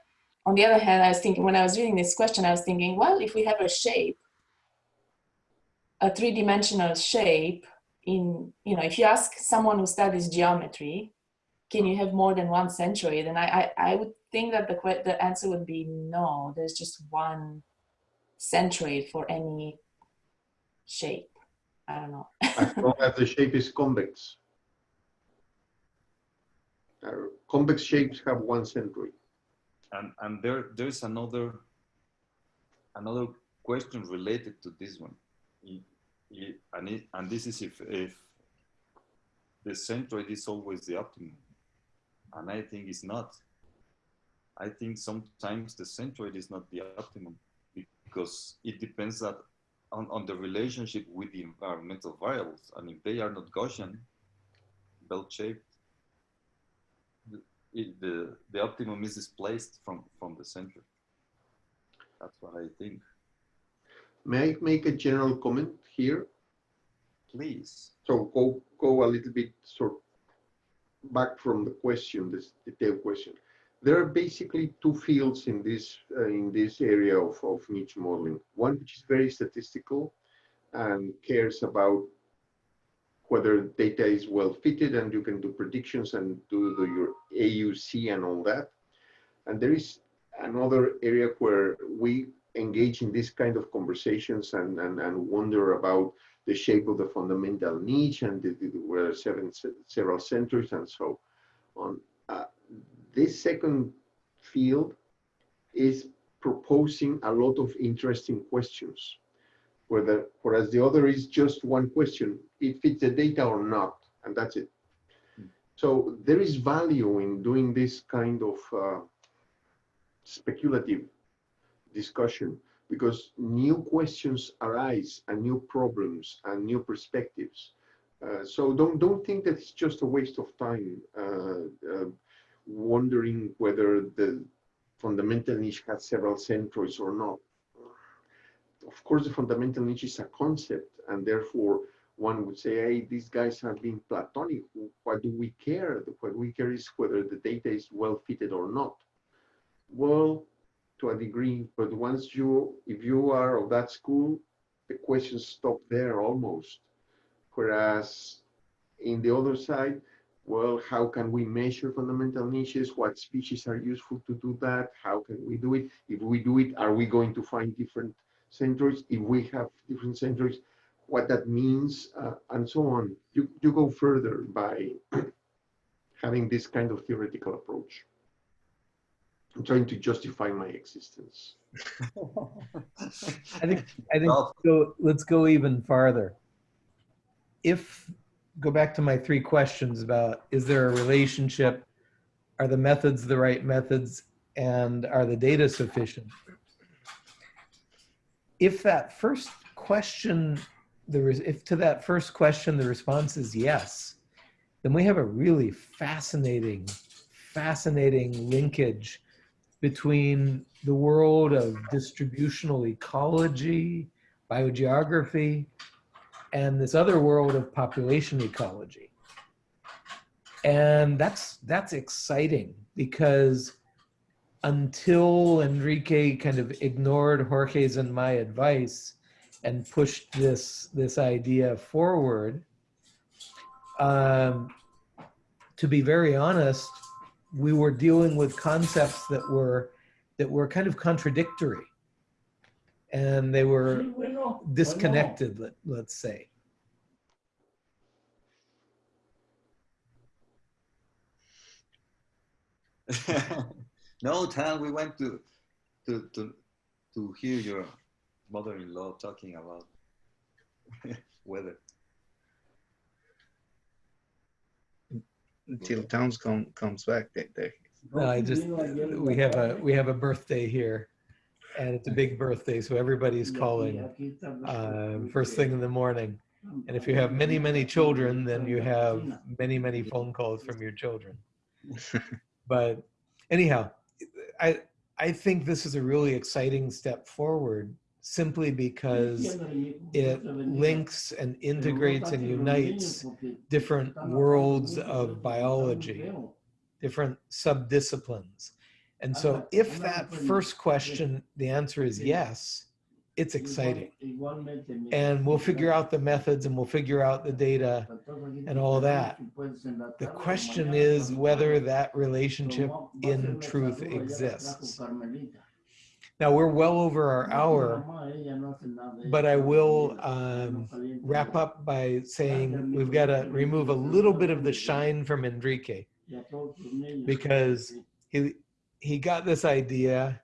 on the other hand I was thinking when I was reading this question I was thinking well if we have a shape a three-dimensional shape in you know if you ask someone who studies geometry can you have more than one centroid and I, I, I would think that the, the answer would be no there's just one centroid for any shape I don't know As long as the shape is convex. Uh, Convex shapes have one centroid. And and there there's another another question related to this one. And it, and this is if if the centroid is always the optimum. And I think it's not. I think sometimes the centroid is not the optimum because it depends that on, on the relationship with the environmental variables. And if they are not Gaussian, bell-shaped, the, the, the optimum is displaced from, from the center. That's what I think. May I make a general comment here? Please. So go, go a little bit sort back from the question, this detailed question. There are basically two fields in this uh, in this area of, of niche modeling. One which is very statistical and cares about whether data is well fitted and you can do predictions and do the, your AUC and all that. And there is another area where we engage in this kind of conversations and, and, and wonder about the shape of the fundamental niche and the, the, seven, several centers and so on. Uh, this second field is proposing a lot of interesting questions, whether, whereas the other is just one question, it fits the data or not, and that's it. So there is value in doing this kind of uh, speculative discussion because new questions arise and new problems and new perspectives. Uh, so don't don't think that it's just a waste of time uh, uh, wondering whether the fundamental niche has several centroids or not. Of course, the fundamental niche is a concept, and therefore one would say, "Hey, these guys have been platonic. What do we care? What we care is whether the data is well fitted or not." Well, to a degree, but once you, if you are of that school, the questions stop there almost. Whereas in the other side, well, how can we measure fundamental niches? What species are useful to do that? How can we do it? If we do it, are we going to find different centroids? If we have different centroids, what that means, uh, and so on. You, you go further by having this kind of theoretical approach. I'm trying to justify my existence. I think I think Well- so let's go even farther. If go back to my three questions about is there a relationship, are the methods the right methods, and are the data sufficient? If that first question, there is if to that first question the response is yes, then we have a really fascinating, fascinating linkage between the world of distributional ecology, biogeography, and this other world of population ecology. And that's that's exciting because until Enrique kind of ignored Jorge's and my advice and pushed this this idea forward, um, to be very honest, we were dealing with concepts that were that were kind of contradictory. And they were disconnected let, let's say. No, Tan, we went to, to, to, to hear your mother-in-law talking about weather. Until Towns come, comes back, they, they, no, i just we have a we have a birthday here and it's a big birthday so everybody's calling uh, first thing in the morning. And if you have many many children then you have many many phone calls from your children. But anyhow i i think this is a really exciting step forward simply because it links and integrates and unites different worlds of biology different subdisciplines and so if that first question the answer is yes it's exciting and we'll figure out the methods and we'll figure out the data and all that. The question is whether that relationship in truth exists. Now we're well over our hour, but I will um, wrap up by saying we've got to remove a little bit of the shine from Enrique because he he got this idea.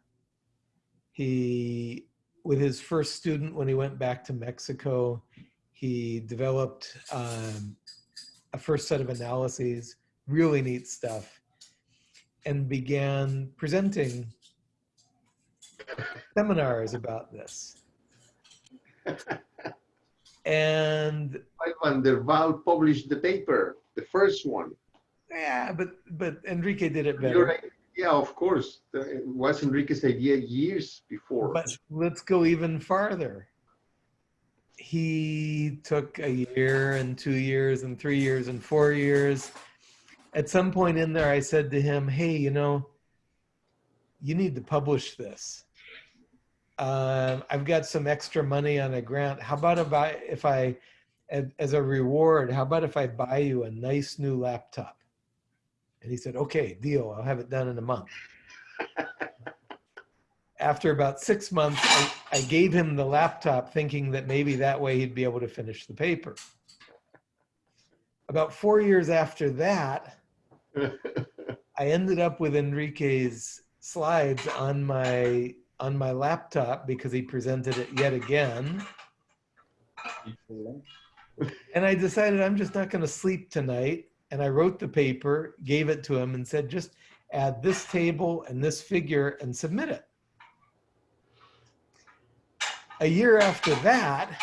He with his first student when he went back to Mexico, he developed um, a first set of analyses, really neat stuff, and began presenting seminars about this. And VanDerWal published the paper, the first one. yeah, but but Enrique did it better. right. Yeah, of course. It was Enrique's idea years before. But let's go even farther. He took a year and two years and three years and four years. At some point in there, I said to him, Hey, you know, you need to publish this. Um, I've got some extra money on a grant. How about if I, if I, as a reward, how about if I buy you a nice new laptop? And he said, Okay, deal. I'll have it done in a month after about six months, I, I gave him the laptop thinking that maybe that way he'd be able to finish the paper. About four years after that, I ended up with Enrique's slides on my on my laptop because he presented it yet again. And I decided I'm just not going to sleep tonight. And I wrote the paper, gave it to him, and said, just add this table and this figure and submit it. A year after that,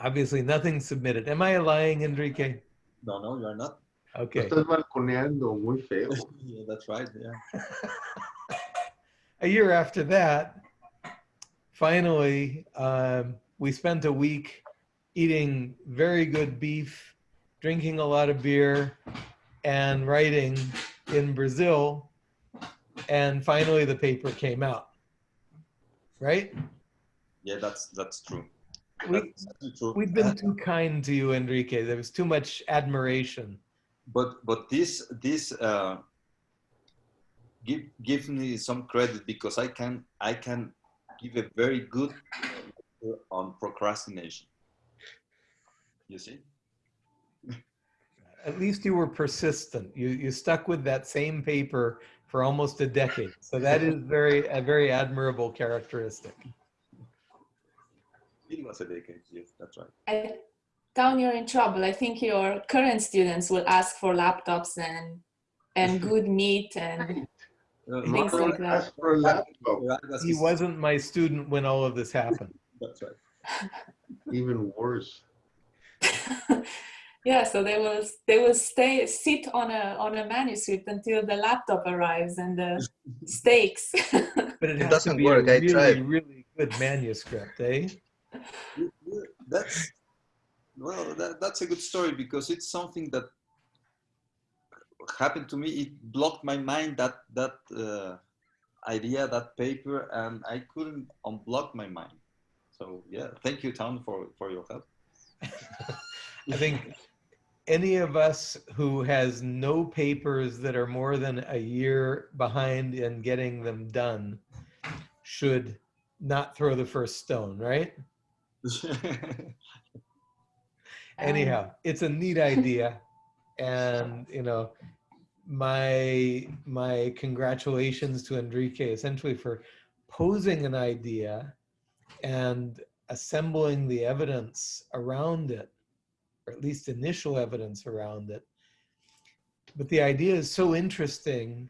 obviously nothing submitted. Am I lying, Enrique? No, no, you're not. Okay. Estás balconeando muy feo. Yeah, that's right. Yeah. a year after that, finally, um, we spent a week eating very good beef, drinking a lot of beer, and writing in Brazil. And finally, the paper came out. Right? Yeah, that's that's true. We, we've been too kind to you, Enrique. There was too much admiration. but but this this uh, give give me some credit because I can I can give a very good lecture on procrastination. You see? At least you were persistent. You you stuck with that same paper for almost a decade. So that is very a very admirable characteristic. It was a decade. Yes, that's right. I, down you're in trouble. I think your current students will ask for laptops and and good meat and Things Marco, like that. Ask for a laptop, Vargas He wasn't my student when all of this happened. That's right. even worse. yeah. So they will they will stay sit on a on a manuscript until the laptop arrives and the stakes. But it, It doesn't work. a I really, tried. really good manuscript, eh? You- you- That's well, that, that's a good story because it's something that happened to me. It blocked my mind that that uh, idea, that paper, and I couldn't unblock my mind. So yeah, thank you, Tom, for for your help. I think any of us who has no papers that are more than a year behind in getting them done should not throw the first stone, right? anyhow it's a neat idea and you know my my congratulations to enrique essentially for posing an idea and assembling the evidence around it or at least initial evidence around it. But the idea is so interesting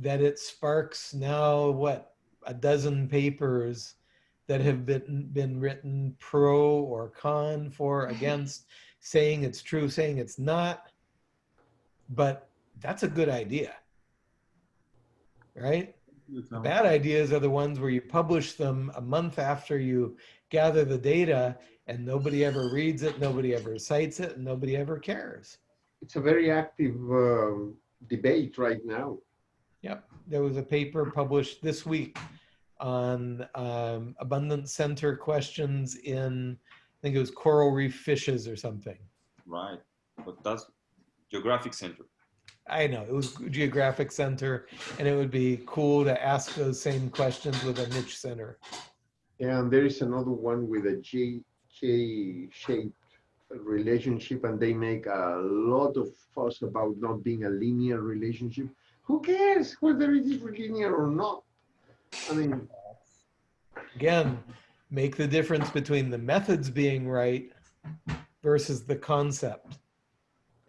that it sparks now what a dozen papers that have been been written pro or con for against saying it's true saying it's not. But that's a good idea right the bad ideas are the ones where you publish them a month after you gather the data and nobody ever reads it nobody ever cites it and nobody ever cares It's a very active um, debate right now. Yep, there was a paper published this week on um, abundance center questions in, I think it was coral reef fishes or something. right, but that's geographic center. I know, it was geographic center, and it would be cool to ask those same questions with a niche center. And there is another one with a J, J-shaped relationship and they make a lot of fuss about not being a linear relationship. Who cares whether it is linear or not? I mean, Again, make the difference between the methods being right versus the concept.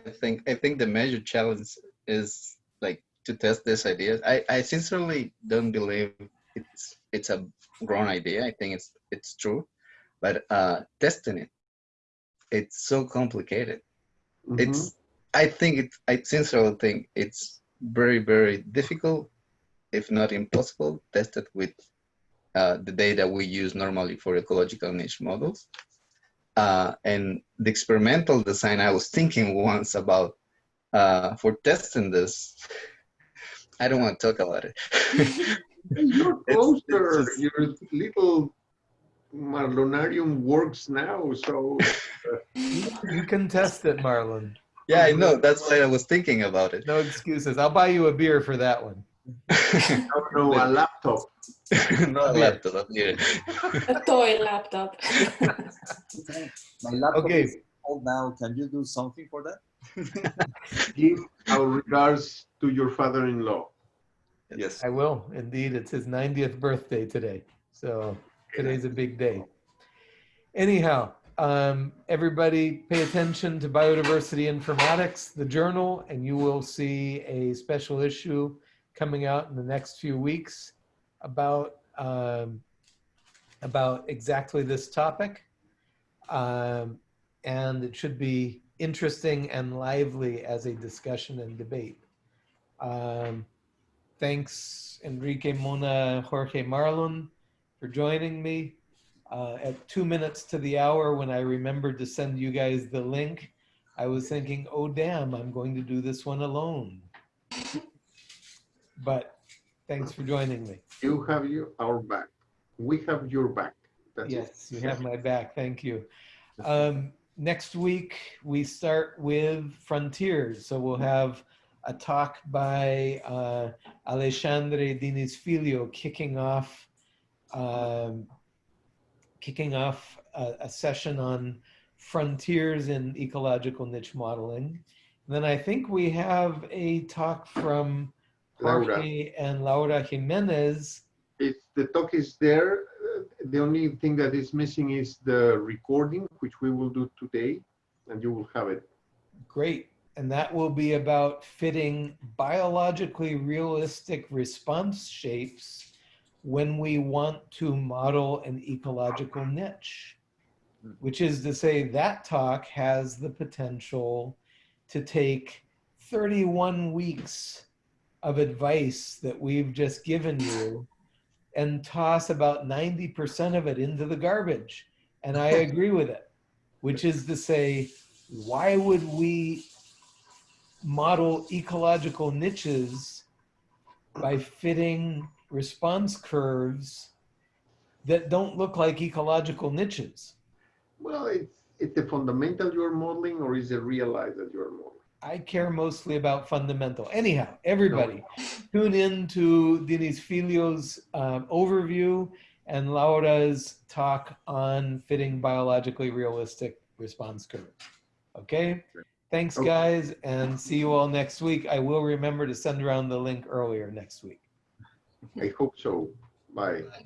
I think I think the major challenge is like to test these ideas. I, I sincerely don't believe it's it's a grown idea. I think it's it's true, but uh, testing it, it's so complicated. mhm. It's I think it's I sincerely think it's very very difficult, if not impossible, tested with uh, the data we use normally for ecological niche models. Uh, and the experimental design I was thinking once about uh, for testing this. I don't want to talk about it. Hey, You're It's- closer. it's just- Your little Marlonarium works now, so You can test it, Marlon. yeah, I know. That's why I was thinking about it. No excuses. I'll buy you a beer for that one. No, no, a laptop. Not a laptop up. A toy laptop. My laptop Okay. is old now. Can you do something for that? Give our regards to your father-in-law. Yes. I will, indeed. It's his 90th birthday today. So today's a big day. Anyhow, um, everybody pay attention to Biodiversity Informatics, the journal, and you will see a special issue coming out in the next few weeks about, um, about exactly this topic. Um, and it should be interesting and lively as a discussion and debate. Um, thanks Enrique Mona, Jorge Marlon for joining me. Uh, at two minutes to the hour, when I remembered to send you guys the link, I was thinking, oh damn, I'm going to do this one alone. But thanks for joining me. You have your, our back. We have your back. That's it. Yes, you have my back. Thank you. Um, next week, we start with Frontiers. So we'll have a talk by uh, Alexandre Diniz Filho kicking off um, kicking off a, a session on frontiers in ecological niche modeling. And then I think we have a talk from Laura. Jorge and Laura Jimenez If the talk is there, uh, the only thing that is missing is the recording, which we will do today, and you will have it. Great. And that will be about fitting biologically realistic response shapes when we want to model an ecological niche. Which is to say, that talk has the potential to take 31 weeks of advice that we've just given you and toss about 90% of it into the garbage. And I agree with it, which is to say, why would we model ecological niches by fitting response curves that don't look like ecological niches? Well, it's it the fundamental you're modeling or is it realized that you're modeling? I care mostly about fundamental. Anyhow, everybody, tune in to Diniz-Filho's um, overview and Laura's talk on fitting biologically realistic response curves. Okay? Thanks, Okay. guys, and see you all next week. I will remember to send around the link earlier next week. I hope so. Bye. Bye.